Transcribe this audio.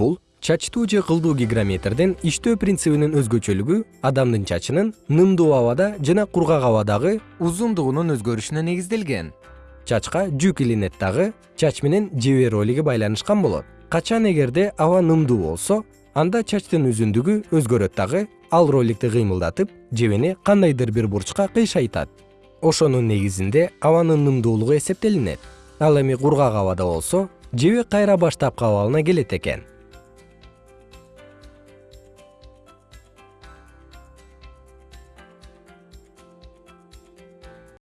бул чачтуу же кылдуу гигрометрдин иштөө принцибинин өзгөчөлүгү адамдын чачынын нымдуу абада жана кургак абадагы узундугунун өзгөрүшүнө негизделген. Чачка жүк илинет дагы чач менен жебе ролиги байланышкан болот. Качан эгерде аба нымдуу болсо анда чачтын узундугу өзгөрөт дагы ал роликти кыймылдатып жебени кандайдыр бир бурчка кыйшайтат. Ошонун негизинде абанын нымдуулугу эсептелинет. Ал эми кургак абада болсо жебе кайра баштапкы абалына келет экен.